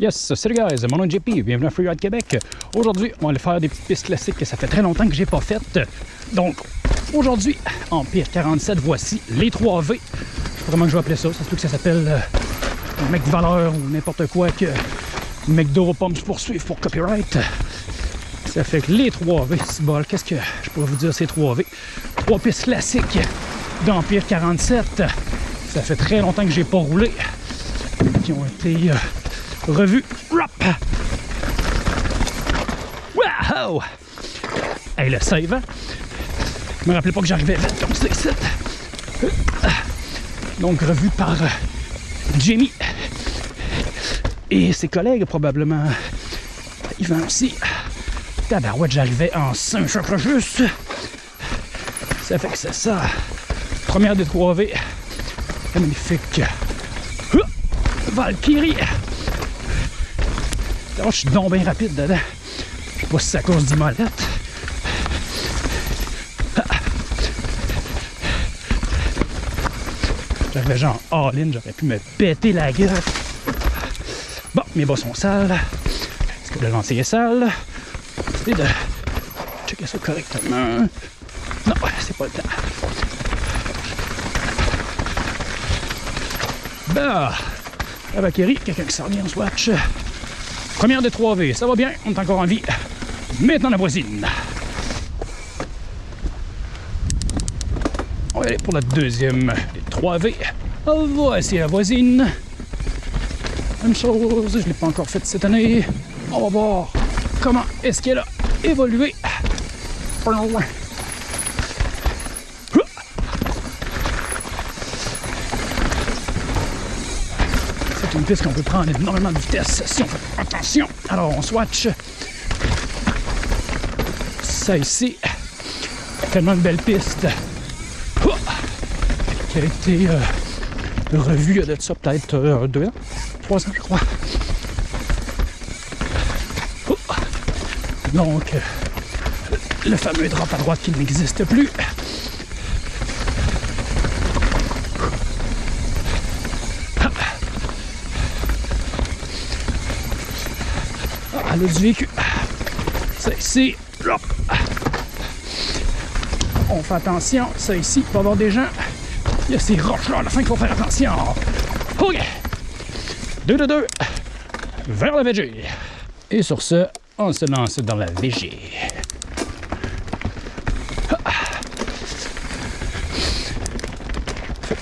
Yes, salut guys, mon nom est JP, bienvenue à Freeride Québec. Aujourd'hui, on va aller faire des petites pistes classiques que ça fait très longtemps que j'ai pas faites. Donc, aujourd'hui, en pire 47, voici les 3V. Je sais pas comment je vais appeler ça, ça se peut que ça s'appelle euh, un mec de valeur ou n'importe quoi que McDo pas me poursuivre pour copyright. Ça fait que les 3V, c'est bol. Qu'est-ce que je pourrais vous dire ces 3V? Trois pistes classiques d'Empire 47. Ça fait très longtemps que j'ai pas roulé. Qui ont été euh, revus. Rap! Wow! Hey, le save, hein? Je me rappelais pas que j'arrivais vite comme ça ici. Donc, revu par euh, Jamie et ses collègues, probablement. Yvan aussi. Tabarouette, j'arrivais en 5 chaque juste. Ça fait que c'est ça. Première des 3V. Magnifique. Valkyrie. Oh, je suis donc bien rapide dedans. Je sais pas si c'est à cause du molette. J'avais genre all-in, j'aurais pu me péter la gueule. Bon, mes bas sont sales. Est-ce que le lancer est sale? C'est de checker ça correctement. Non, c'est pas le temps. Bah, la Valkyrie, quelqu'un qui s'en vient en swatch. Première des 3V, ça va bien, on est encore en vie. Maintenant la voisine. On va aller pour la deuxième des 3V. Voici la voisine. Même chose, je ne l'ai pas encore faite cette année. On va voir comment est-ce qu'elle a évolué. Piste qu'on peut prendre énormément de vitesse si on fait attention. Alors on swatch. Ça ici, tellement de belles pistes qui a été euh, revue il y a de ça peut-être euh, deux ans, trois ans je crois. Oh. Donc, euh, le fameux drap à droite qui n'existe plus. Elle a du vécu. Ça ici. On fait attention, ça ici, il va y avoir des gens. Il y a ces roches-là à la fin qu'il faut faire attention. OK. Deux de deux. Vers la VG. Et sur ce, on se lance dans la VG.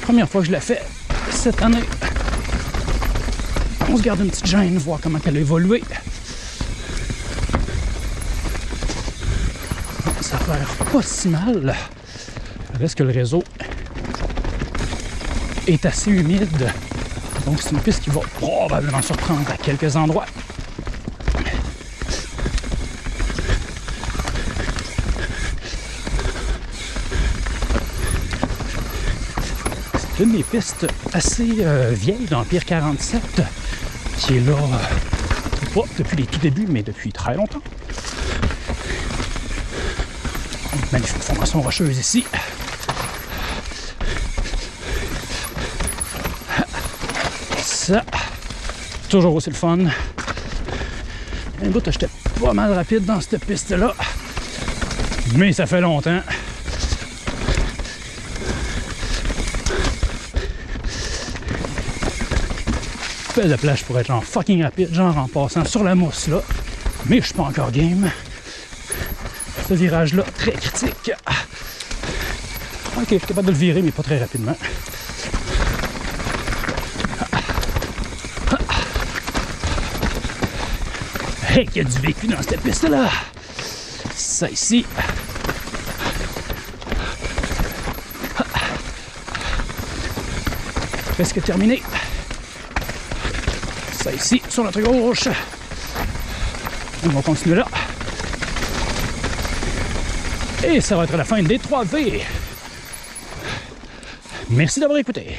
Première fois que je la fais cette année. On se garde une petite gêne, voir comment elle a évolué. Ça l'air pas si mal. Reste que le réseau est assez humide. Donc c'est une piste qui va probablement surprendre à quelques endroits. C'est une des pistes assez euh, vieilles d'Empire 47 qui est là, euh, pas depuis les tout débuts, mais depuis très longtemps. Magnifique formation rocheuse ici. Ça, toujours aussi le fun. Un bout, j'étais pas mal rapide dans cette piste-là. Mais ça fait longtemps. Belle de plage pour être genre fucking rapide, genre en passant sur la mousse là. Mais je suis pas encore game. Ce virage-là, très critique. Ok, je suis capable de le virer, mais pas très rapidement. Hey, qu'il y a du vécu dans cette piste-là! Ça ici. Presque terminé. Ça ici, sur notre gauche. On va continuer là. Et ça va être la fin des 3V. Merci d'avoir écouté.